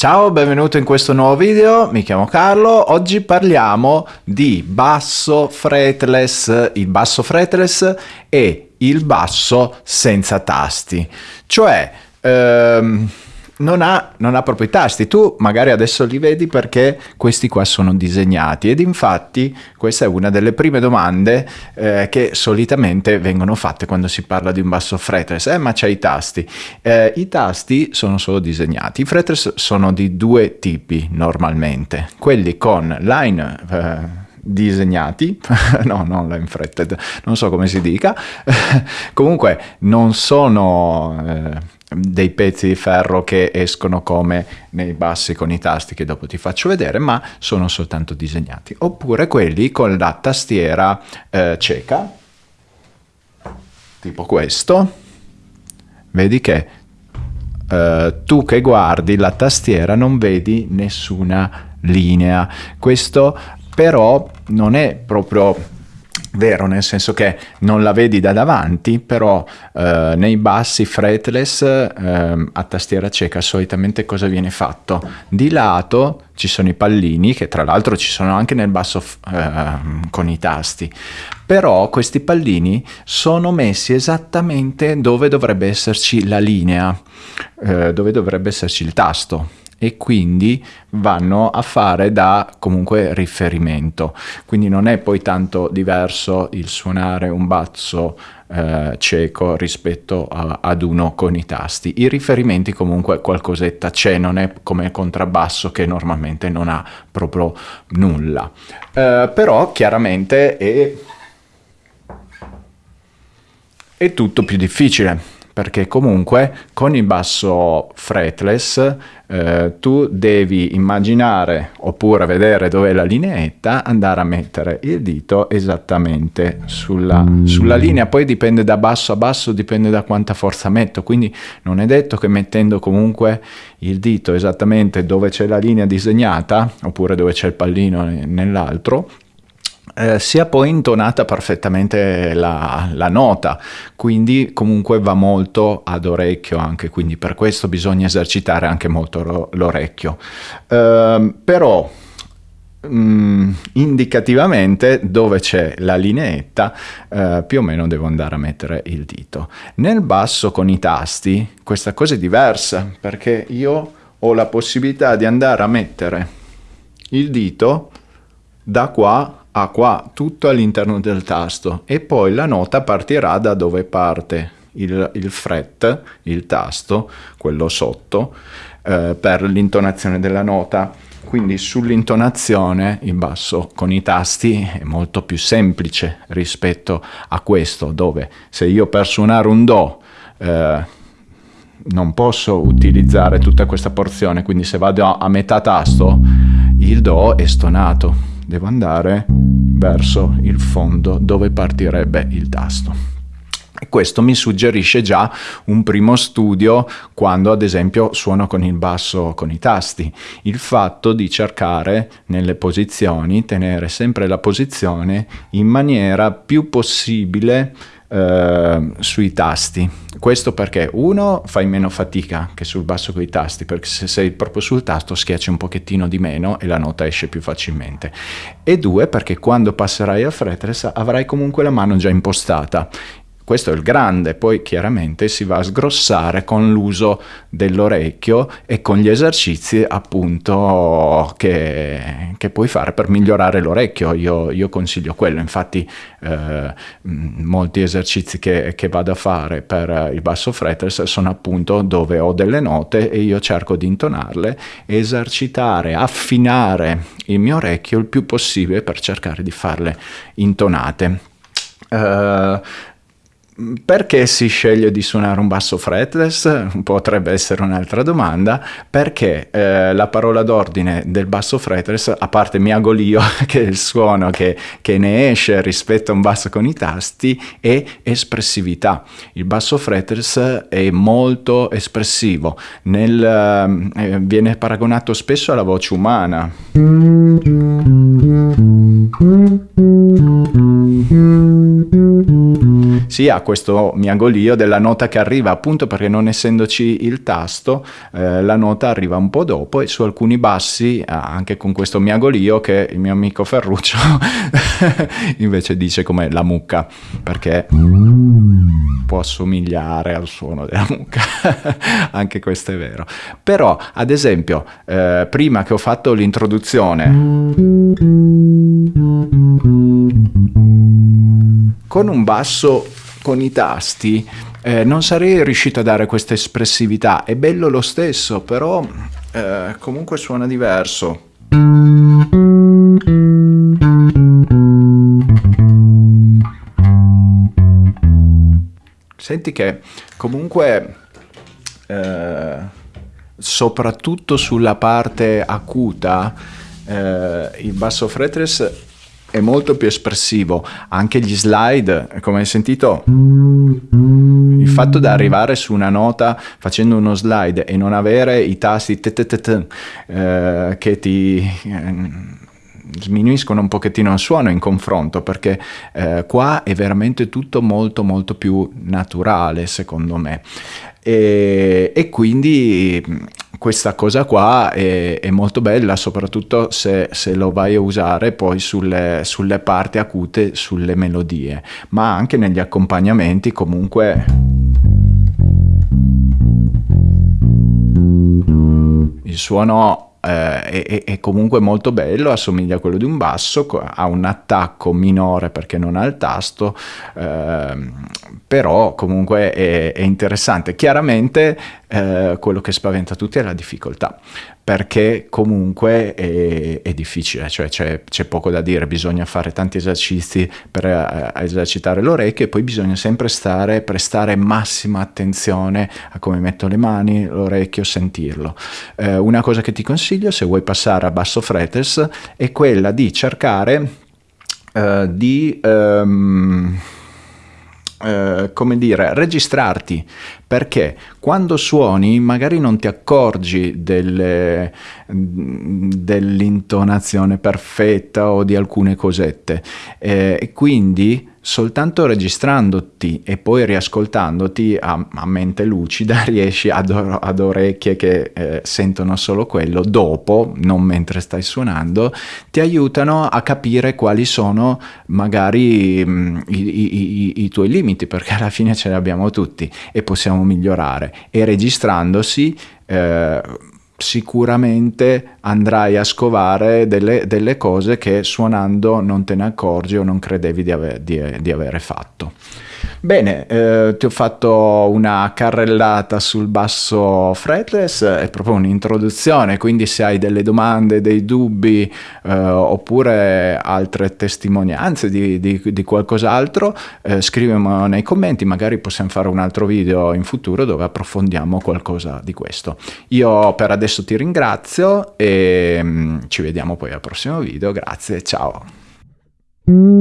Ciao, benvenuto in questo nuovo video, mi chiamo Carlo, oggi parliamo di basso fretless, il basso fretless e il basso senza tasti, cioè ehm, non ha, non ha proprio i tasti. Tu magari adesso li vedi perché questi qua sono disegnati ed infatti questa è una delle prime domande eh, che solitamente vengono fatte quando si parla di un basso fretless. Eh, ma c'è i tasti. Eh, I tasti sono solo disegnati. I fretless sono di due tipi normalmente. Quelli con line eh, disegnati, no, non line fretted, non so come si dica, comunque non sono eh, dei pezzi di ferro che escono come nei bassi con i tasti che dopo ti faccio vedere, ma sono soltanto disegnati. Oppure quelli con la tastiera eh, cieca, tipo questo. Vedi che eh, tu che guardi la tastiera non vedi nessuna linea. Questo però non è proprio vero, nel senso che non la vedi da davanti, però eh, nei bassi fretless eh, a tastiera cieca solitamente cosa viene fatto? Di lato ci sono i pallini, che tra l'altro ci sono anche nel basso eh, con i tasti, però questi pallini sono messi esattamente dove dovrebbe esserci la linea, eh, dove dovrebbe esserci il tasto e quindi vanno a fare da comunque riferimento. Quindi non è poi tanto diverso il suonare un basso eh, cieco rispetto a, ad uno con i tasti. I riferimenti comunque qualcosetta c'è, non è come il contrabbasso che normalmente non ha proprio nulla. Eh, però chiaramente è, è tutto più difficile perché comunque con il basso fretless eh, tu devi immaginare oppure vedere dove è la lineetta, andare a mettere il dito esattamente sulla, sulla, linea, poi dipende da basso a basso, dipende da quanta forza metto, quindi non è detto che mettendo comunque il dito esattamente dove c'è la linea disegnata, oppure dove c'è il pallino nell'altro, eh, sia poi intonata perfettamente la, la, nota, quindi comunque va molto ad orecchio anche, quindi per questo bisogna esercitare anche molto l'orecchio. Eh, però mh, mm, indicativamente dove c'è la lineetta eh, più o meno devo andare a mettere il dito. Nel basso con i tasti questa cosa è diversa perché io ho la possibilità di andare a mettere il dito da qua ha qua tutto all'interno del tasto. E poi la nota partirà da dove parte. Il, il fret, il tasto, quello sotto, eh, per l'intonazione della nota. Quindi sull'intonazione il basso con i tasti è molto più semplice rispetto a questo, dove se io per suonare un Do eh, non posso utilizzare tutta questa porzione, quindi se vado a metà tasto il Do è stonato devo andare verso il fondo dove partirebbe il tasto. Questo mi suggerisce già un primo studio quando ad esempio suono con il basso con i tasti, il fatto di cercare nelle posizioni, tenere sempre la posizione in maniera più possibile eh, sui tasti. Questo perché uno fai meno fatica che sul basso con i tasti, perché se sei proprio sul tasto schiacci un pochettino di meno e la nota esce più facilmente. E due perché quando passerai a fretless avrai comunque la mano già impostata questo è il grande, poi chiaramente si va a sgrossare con l'uso dell'orecchio e con gli esercizi appunto che, che puoi fare per migliorare l'orecchio, io, io, consiglio quello, infatti eh, molti esercizi che, che, vado a fare per il basso fretless sono appunto dove ho delle note e io cerco di intonarle, esercitare, affinare il mio orecchio il più possibile per cercare di farle intonate. Uh, perché si sceglie di suonare un basso fretless? Potrebbe essere un'altra domanda. Perché eh, la parola d'ordine del basso fretless, a parte miagolio, che è il suono che, che, ne esce rispetto a un basso con i tasti, è espressività. Il basso fretless è molto espressivo. Nel, eh, viene paragonato spesso alla voce umana. Si ha questo miagolio della nota che arriva appunto perché non essendoci il tasto eh, la nota arriva un po' dopo e su alcuni bassi anche con questo miagolio che il mio amico Ferruccio invece dice come la mucca perché può assomigliare al suono della mucca. Anche questo è vero. Però ad esempio eh, prima che ho fatto l'introduzione con un basso con i tasti eh, non sarei riuscito a dare questa espressività. È bello lo stesso, però eh, comunque suona diverso. Senti che comunque eh, soprattutto sulla parte acuta eh, il basso fretless è molto più espressivo. Anche gli slide, come hai sentito, il fatto di arrivare su una nota facendo uno slide e non avere i tasti eh, che ti eh, sminuiscono un pochettino il suono in confronto perché eh, qua è veramente tutto molto molto più naturale secondo me e, e quindi questa cosa qua è, è molto bella, soprattutto se, se, lo vai a usare poi sulle, sulle parti acute, sulle melodie, ma anche negli accompagnamenti comunque... Il suono eh, è, è, comunque molto bello, assomiglia a quello di un basso, ha un attacco minore perché non ha il tasto, eh, però comunque è, è interessante. Chiaramente eh, quello che spaventa tutti è la difficoltà, perché comunque è, è difficile, cioè c'è, poco da dire, bisogna fare tanti esercizi per uh, esercitare l'orecchio e poi bisogna sempre stare, prestare massima attenzione a come metto le mani, l'orecchio, sentirlo. Uh, una cosa che ti consiglio se vuoi passare a basso fretless è quella di cercare uh, di... Um, eh, come dire, registrarti, perché quando suoni magari non ti accorgi dell'intonazione perfetta o di alcune cosette eh, quindi soltanto registrandoti e poi riascoltandoti a, a mente lucida riesci ad, ad orecchie che eh, sentono solo quello dopo, non mentre stai suonando, ti aiutano a capire quali sono magari mh, mm, i, i, i, i tuoi limiti, perché alla fine ce li abbiamo tutti e possiamo migliorare. E registrandosi... Eh, sicuramente andrai a scovare delle, delle, cose che suonando non te ne accorgi o non credevi di, ave, di, di avere fatto. Bene, eh, ti ho fatto una carrellata sul basso fretless, è proprio un'introduzione, quindi se hai delle domande, dei dubbi eh, oppure altre testimonianze di, di, di qualcos'altro, eh, scrivimelo nei commenti, magari possiamo fare un altro video in futuro dove approfondiamo qualcosa di questo. Io per adesso ti ringrazio e mh, mm, ci vediamo poi al prossimo video, grazie, ciao!